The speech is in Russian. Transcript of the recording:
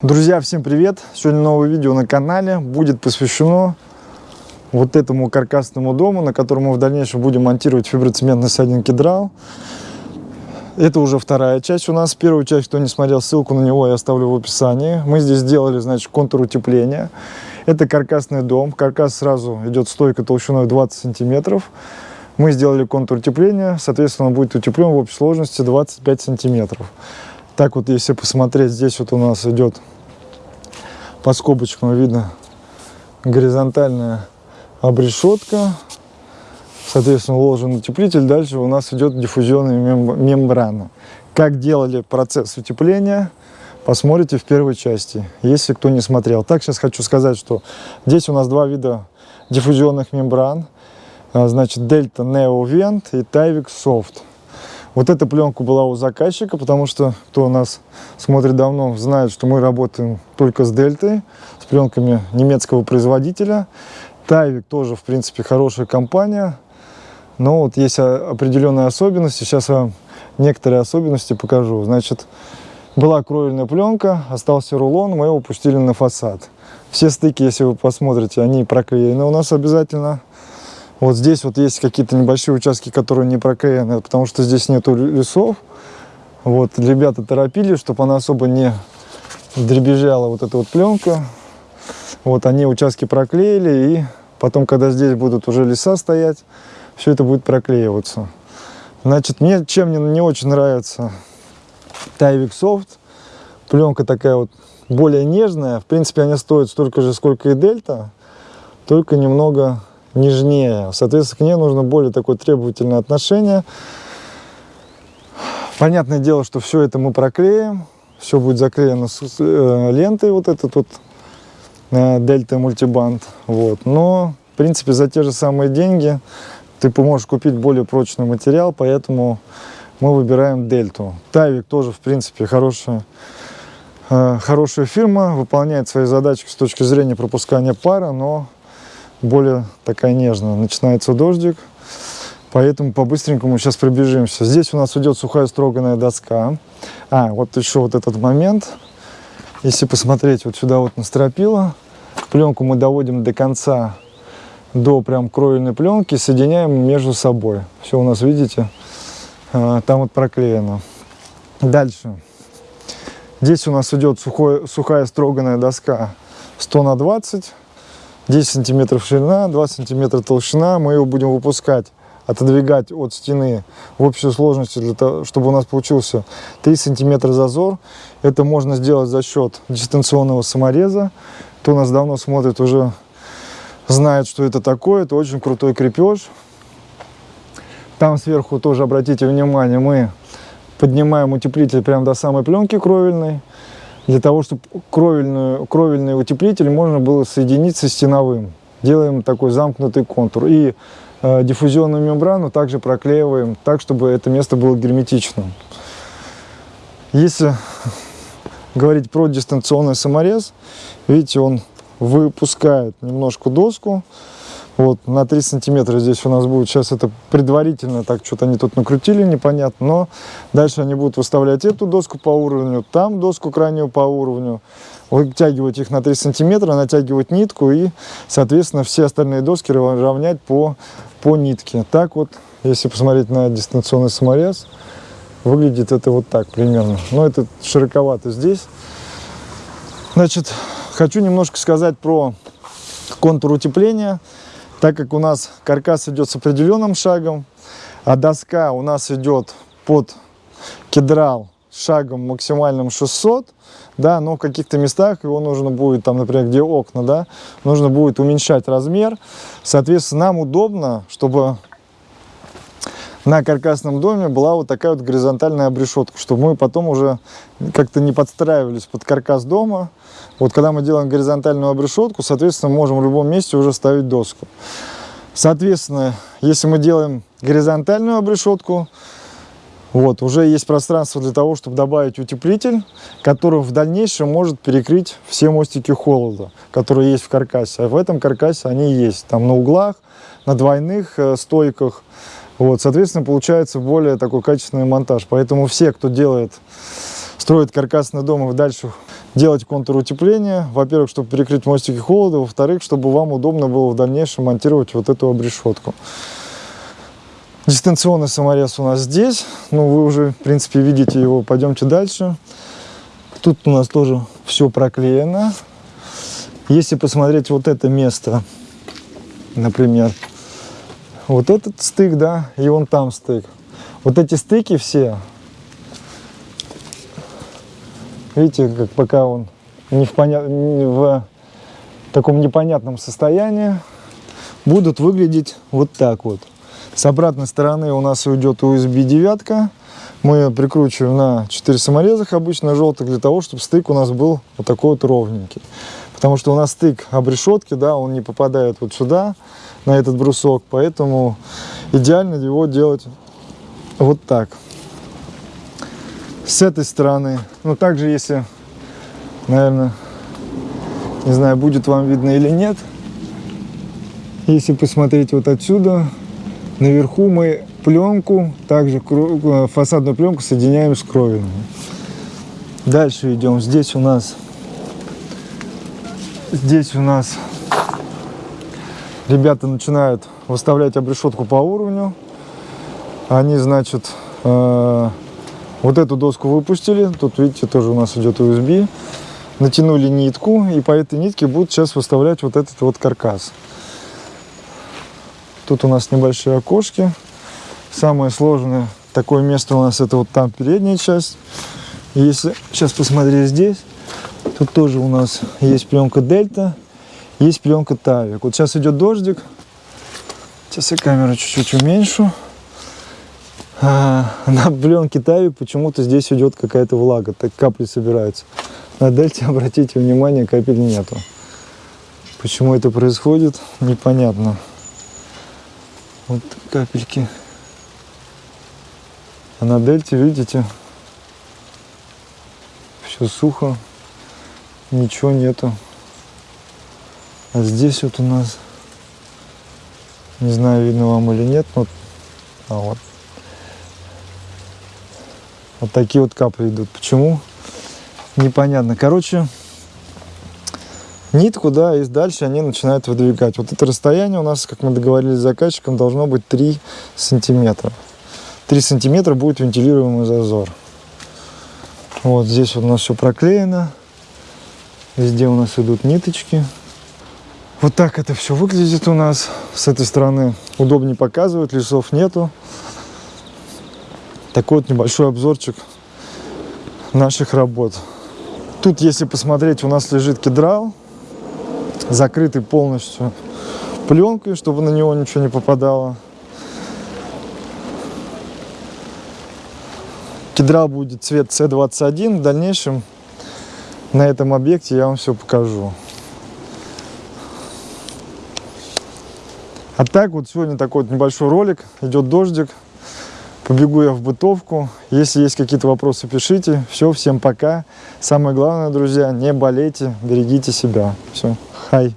Друзья, всем привет! Сегодня новое видео на канале будет посвящено вот этому каркасному дому, на котором мы в дальнейшем будем монтировать фиброцементный сайдинг кедрал. Это уже вторая часть у нас. Первую часть, кто не смотрел, ссылку на него я оставлю в описании. Мы здесь сделали, значит, контур утепления. Это каркасный дом. Каркас сразу идет стойка толщиной 20 сантиметров. Мы сделали контур утепления, соответственно, он будет утеплен в общей сложности 25 сантиметров. Так вот, если посмотреть, здесь вот у нас идет по скобочкам видно горизонтальная обрешетка. Соответственно, уложен утеплитель. Дальше у нас идет диффузионная мембрана. Как делали процесс утепления, посмотрите в первой части, если кто не смотрел. Так, сейчас хочу сказать, что здесь у нас два вида диффузионных мембран. А, значит, Delta Neo Vent и Tyvek Soft. Вот эта пленка была у заказчика, потому что кто нас смотрит давно, знает, что мы работаем только с дельтой, с пленками немецкого производителя. Тайвик тоже, в принципе, хорошая компания, но вот есть определенные особенности. Сейчас я вам некоторые особенности покажу. Значит, была кровельная пленка, остался рулон, мы его пустили на фасад. Все стыки, если вы посмотрите, они проклеены у нас обязательно. Вот здесь вот есть какие-то небольшие участки, которые не проклеены, потому что здесь нету лесов. Вот ребята торопились, чтобы она особо не дребезжала вот эта вот пленка. Вот они участки проклеили, и потом, когда здесь будут уже леса стоять, все это будет проклеиваться. Значит, мне чем не, не очень нравится Тайвик Софт. Пленка такая вот более нежная. В принципе, они стоят столько же, сколько и Дельта, только немного нежнее. Соответственно, к ней нужно более такое требовательное отношение. Понятное дело, что все это мы проклеим. Все будет заклеено с э, лентой, вот этот вот э, дельта мультибанд. Вот. Но, в принципе, за те же самые деньги ты можешь купить более прочный материал, поэтому мы выбираем дельту. Тавик тоже, в принципе, хорошая, э, хорошая фирма, выполняет свои задачи с точки зрения пропускания пара, но более такая нежная. Начинается дождик, поэтому по-быстренькому сейчас пробежимся. Здесь у нас идет сухая строганная доска. А, вот еще вот этот момент. Если посмотреть вот сюда вот на стропила, пленку мы доводим до конца, до прям кровельной пленки, соединяем между собой. Все у нас, видите, а, там вот проклеено. Дальше. Здесь у нас идет сухой, сухая строганная доска 100 на 20 10 сантиметров ширина, 2 сантиметра толщина. Мы его будем выпускать, отодвигать от стены в общей сложности, для того, чтобы у нас получился 3 сантиметра зазор. Это можно сделать за счет дистанционного самореза. Кто нас давно смотрит, уже знает, что это такое. Это очень крутой крепеж. Там сверху тоже, обратите внимание, мы поднимаем утеплитель прямо до самой пленки кровельной для того, чтобы кровельную, кровельный утеплитель можно было соединить со стеновым. Делаем такой замкнутый контур. И э, диффузионную мембрану также проклеиваем так, чтобы это место было герметичным. Если говорить про дистанционный саморез, видите, он выпускает немножко доску, вот, на 3 сантиметра здесь у нас будет, сейчас это предварительно, так что-то они тут накрутили, непонятно, но дальше они будут выставлять эту доску по уровню, там доску крайнюю по уровню, вытягивать их на 3 сантиметра, натягивать нитку и, соответственно, все остальные доски равнять по, по нитке. Так вот, если посмотреть на дистанционный саморез, выглядит это вот так примерно. Но это широковато здесь. Значит, хочу немножко сказать про контур утепления так как у нас каркас идет с определенным шагом, а доска у нас идет под кедрал шагом максимальным 600, да, но в каких-то местах его нужно будет, там, например, где окна, да, нужно будет уменьшать размер. Соответственно, нам удобно, чтобы на каркасном доме была вот такая вот горизонтальная обрешетка, чтобы мы потом уже как-то не подстраивались под каркас дома. Вот когда мы делаем горизонтальную обрешетку, соответственно, можем в любом месте уже ставить доску. Соответственно, если мы делаем горизонтальную обрешетку, вот, уже есть пространство для того, чтобы добавить утеплитель, который в дальнейшем может перекрыть все мостики холода, которые есть в каркасе. А в этом каркасе они есть, там на углах, на двойных э, стойках. Вот, соответственно, получается более такой качественный монтаж. Поэтому все, кто делает строить каркасный дом и дальше делать контур утепления. Во-первых, чтобы перекрыть мостики холода, во-вторых, чтобы вам удобно было в дальнейшем монтировать вот эту обрешетку. Дистанционный саморез у нас здесь. Ну, вы уже, в принципе, видите его. Пойдемте дальше. Тут у нас тоже все проклеено. Если посмотреть вот это место, например, вот этот стык, да, и вон там стык. Вот эти стыки все, видите, как пока он не в, поня... не в таком непонятном состоянии, будут выглядеть вот так вот. С обратной стороны у нас уйдет USB 9. Мы прикручиваем на 4 саморезах, обычно желтых, для того, чтобы стык у нас был вот такой вот ровненький. Потому что у нас стык обрешетки, да, он не попадает вот сюда, на этот брусок, поэтому идеально его делать вот так. С этой стороны, ну также если, наверное, не знаю, будет вам видно или нет, если посмотреть вот отсюда, Наверху мы пленку, также э, фасадную пленку соединяем с кровельной. Дальше идем. Здесь у нас, здесь у нас ребята начинают выставлять обрешетку по уровню. Они, значит, э, вот эту доску выпустили. Тут, видите, тоже у нас идет USB. Натянули нитку, и по этой нитке будут сейчас выставлять вот этот вот каркас. Тут у нас небольшие окошки. Самое сложное такое место у нас это вот там передняя часть. Если сейчас посмотреть здесь, тут тоже у нас есть пленка Дельта, есть пленка Тавик. Вот сейчас идет дождик. Сейчас я камеру чуть-чуть уменьшу. А, на пленке Тавик почему-то здесь идет какая-то влага, так капли собираются. На Дельте, обратите внимание, капель нету. Почему это происходит, непонятно. Вот капельки. А на дельте, видите, все сухо, ничего нету. А здесь вот у нас, не знаю, видно вам или нет, но а вот. Вот такие вот капли идут. Почему? Непонятно. Короче, нитку, да, и дальше они начинают выдвигать. Вот это расстояние у нас, как мы договорились с заказчиком, должно быть 3 сантиметра. 3 сантиметра будет вентилируемый зазор. Вот здесь вот у нас все проклеено. Везде у нас идут ниточки. Вот так это все выглядит у нас. С этой стороны удобнее показывать, лесов нету. Такой вот небольшой обзорчик наших работ. Тут, если посмотреть, у нас лежит кедрал закрытый полностью пленкой, чтобы на него ничего не попадало. Кедрал будет цвет C21. В дальнейшем на этом объекте я вам все покажу. А так вот сегодня такой вот небольшой ролик. Идет дождик. Побегу я в бытовку. Если есть какие-то вопросы, пишите. Все, всем пока. Самое главное, друзья, не болейте, берегите себя. Все, хай.